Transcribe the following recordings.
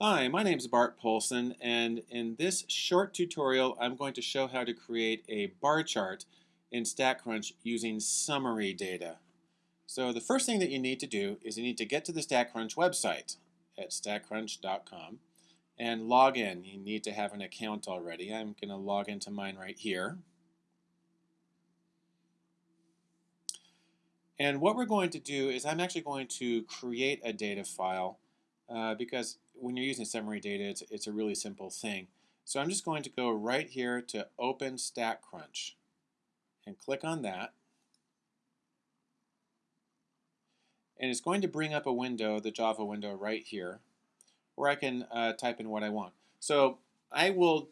Hi, my name is Bart Poulson, and in this short tutorial, I'm going to show how to create a bar chart in StatCrunch using summary data. So the first thing that you need to do is you need to get to the StatCrunch website at statcrunch.com and log in. You need to have an account already. I'm going to log into mine right here. And what we're going to do is I'm actually going to create a data file uh, because when you're using summary data, it's, it's a really simple thing. So I'm just going to go right here to Open StatCrunch and click on that. And it's going to bring up a window, the Java window right here, where I can uh, type in what I want. So I will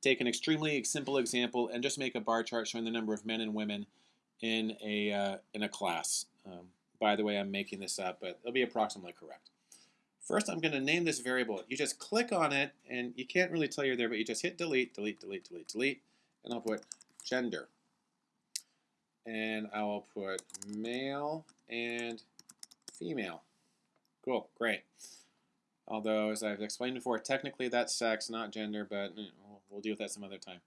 take an extremely simple example and just make a bar chart showing the number of men and women in a, uh, in a class. Um, by the way, I'm making this up, but it'll be approximately correct. First, I'm going to name this variable. You just click on it, and you can't really tell you're there, but you just hit delete, delete, delete, delete, delete, and I'll put gender. And I will put male and female. Cool, great. Although, as I've explained before, technically that's sex, not gender, but eh, we'll deal with that some other time.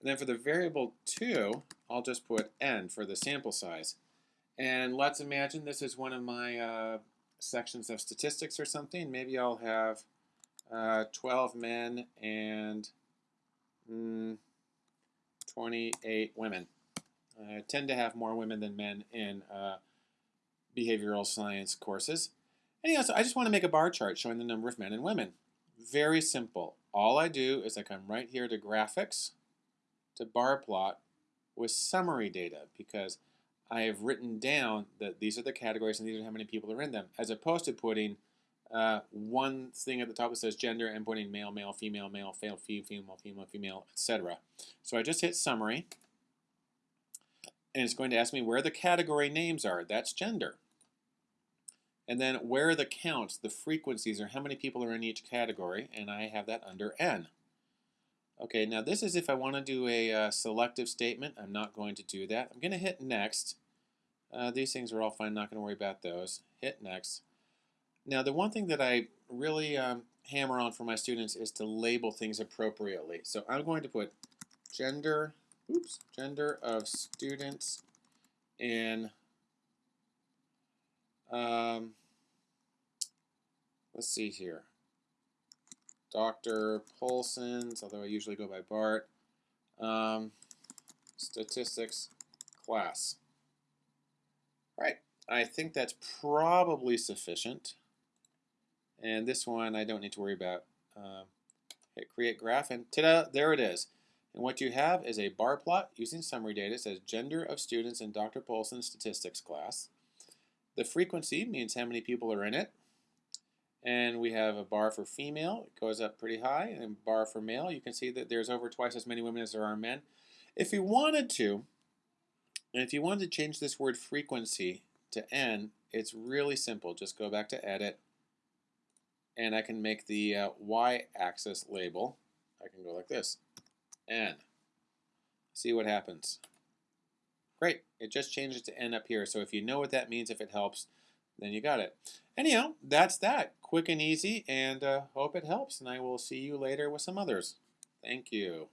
And then for the variable 2, I'll just put n for the sample size. And let's imagine this is one of my uh, sections of statistics or something. Maybe I'll have uh, 12 men and mm, 28 women. I tend to have more women than men in uh, behavioral science courses. Anyhow, so I just want to make a bar chart showing the number of men and women. Very simple. All I do is I come right here to graphics, to bar plot with summary data because I have written down that these are the categories and these are how many people are in them, as opposed to putting uh, one thing at the top that says gender and putting male, male, female, male, female, female, female, female, etc. So I just hit summary, and it's going to ask me where the category names are. That's gender. And then where are the counts, the frequencies, or how many people are in each category, and I have that under n. Okay, now this is if I want to do a uh, selective statement. I'm not going to do that. I'm going to hit next. Uh, these things are all fine, not going to worry about those. Hit next. Now the one thing that I really um, hammer on for my students is to label things appropriately. So I'm going to put gender, oops, gender of students in, um, let's see here. Dr. Poulson's, although I usually go by Bart, um, statistics class. All right, I think that's probably sufficient. And this one I don't need to worry about. Uh, hit create graph and ta-da, there it is. And what you have is a bar plot using summary data. It says gender of students in Dr. Poulson's statistics class. The frequency means how many people are in it. And we have a bar for female, it goes up pretty high, and bar for male, you can see that there's over twice as many women as there are men. If you wanted to, and if you wanted to change this word frequency to n, it's really simple. Just go back to edit, and I can make the uh, y-axis label. I can go like this, n. See what happens. Great, it just changes to n up here. So if you know what that means, if it helps, then you got it. Anyhow, that's that. Quick and easy, and uh, hope it helps. And I will see you later with some others. Thank you.